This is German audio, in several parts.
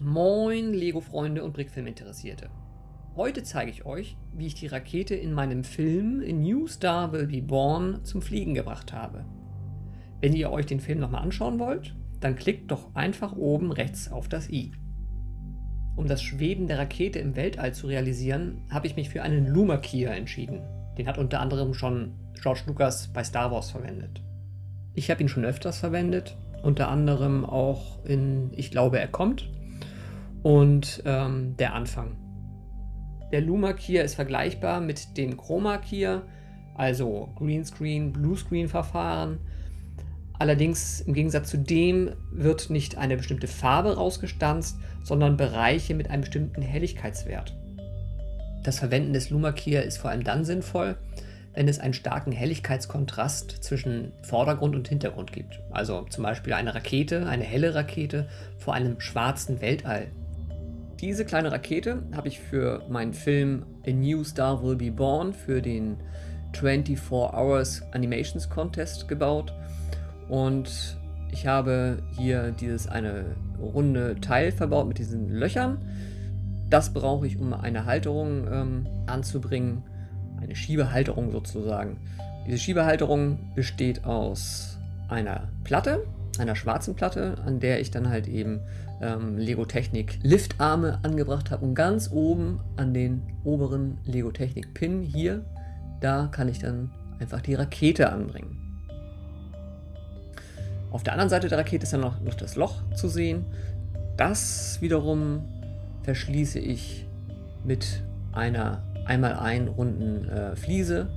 Moin Lego-Freunde und Brickfilm-Interessierte. Heute zeige ich euch, wie ich die Rakete in meinem Film New Star Will Be Born zum Fliegen gebracht habe. Wenn ihr euch den Film nochmal anschauen wollt, dann klickt doch einfach oben rechts auf das i. Um das Schweben der Rakete im Weltall zu realisieren, habe ich mich für einen Luma-Kia entschieden. Den hat unter anderem schon George Lucas bei Star Wars verwendet. Ich habe ihn schon öfters verwendet, unter anderem auch in Ich glaube, er kommt und ähm, der Anfang. Der Luma Kia ist vergleichbar mit dem Chroma Kia, also Greenscreen, Bluescreen Verfahren. Allerdings im Gegensatz zu dem wird nicht eine bestimmte Farbe rausgestanzt, sondern Bereiche mit einem bestimmten Helligkeitswert. Das Verwenden des Luma Kia ist vor allem dann sinnvoll, wenn es einen starken Helligkeitskontrast zwischen Vordergrund und Hintergrund gibt. Also zum Beispiel eine Rakete, eine helle Rakete vor einem schwarzen Weltall diese kleine Rakete habe ich für meinen Film A New Star Will Be Born für den 24 Hours Animations Contest gebaut und ich habe hier dieses eine runde Teil verbaut mit diesen Löchern. Das brauche ich, um eine Halterung ähm, anzubringen, eine Schiebehalterung sozusagen. Diese Schiebehalterung besteht aus einer Platte, einer schwarzen Platte, an der ich dann halt eben ähm, Lego Technik Liftarme angebracht habe und ganz oben an den oberen Lego Technik Pin hier, da kann ich dann einfach die Rakete anbringen. Auf der anderen Seite der Rakete ist dann noch, noch das Loch zu sehen. Das wiederum verschließe ich mit einer einmal ein runden äh, Fliese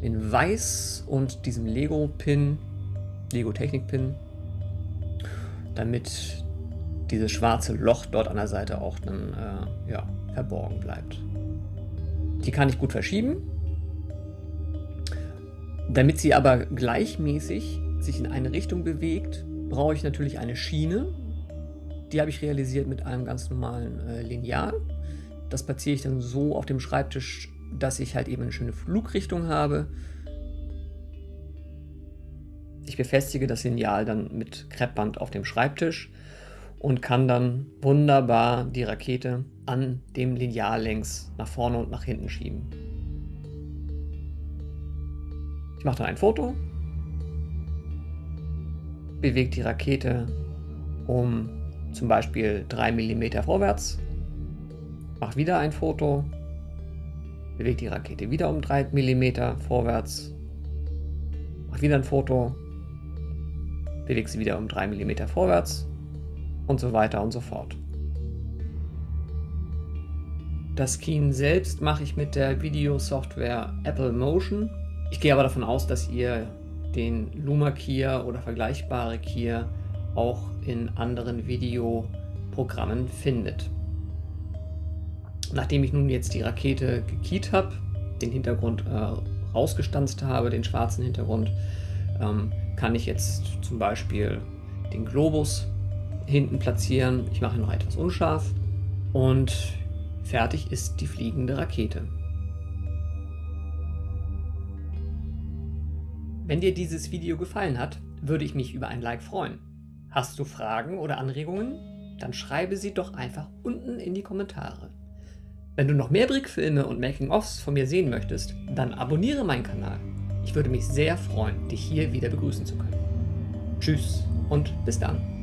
in weiß und diesem Lego Pin, Lego Technik Pin damit dieses schwarze Loch dort an der Seite auch dann äh, ja, verborgen bleibt. Die kann ich gut verschieben. Damit sie aber gleichmäßig sich in eine Richtung bewegt, brauche ich natürlich eine Schiene. Die habe ich realisiert mit einem ganz normalen äh, Lineal. Das platziere ich dann so auf dem Schreibtisch, dass ich halt eben eine schöne Flugrichtung habe. Ich befestige das Lineal dann mit Kreppband auf dem Schreibtisch und kann dann wunderbar die Rakete an dem Lineal längs nach vorne und nach hinten schieben. Ich mache dann ein Foto, bewege die Rakete um zum Beispiel 3 mm vorwärts, mache wieder ein Foto, bewege die Rakete wieder um 3 mm vorwärts, mache wieder ein Foto, bewege sie wieder um 3 mm vorwärts und so weiter und so fort. Das Keen selbst mache ich mit der Videosoftware Apple Motion. Ich gehe aber davon aus, dass ihr den Luma Kia oder vergleichbare Kia auch in anderen Videoprogrammen findet. Nachdem ich nun jetzt die Rakete gekiet habe, den Hintergrund äh, rausgestanzt habe, den schwarzen Hintergrund, ähm, kann ich jetzt zum Beispiel den Globus hinten platzieren. Ich mache ihn noch etwas unscharf und fertig ist die fliegende Rakete. Wenn dir dieses Video gefallen hat, würde ich mich über ein Like freuen. Hast du Fragen oder Anregungen? Dann schreibe sie doch einfach unten in die Kommentare. Wenn du noch mehr Brickfilme und Making-ofs von mir sehen möchtest, dann abonniere meinen Kanal. Ich würde mich sehr freuen, dich hier wieder begrüßen zu können. Tschüss und bis dann.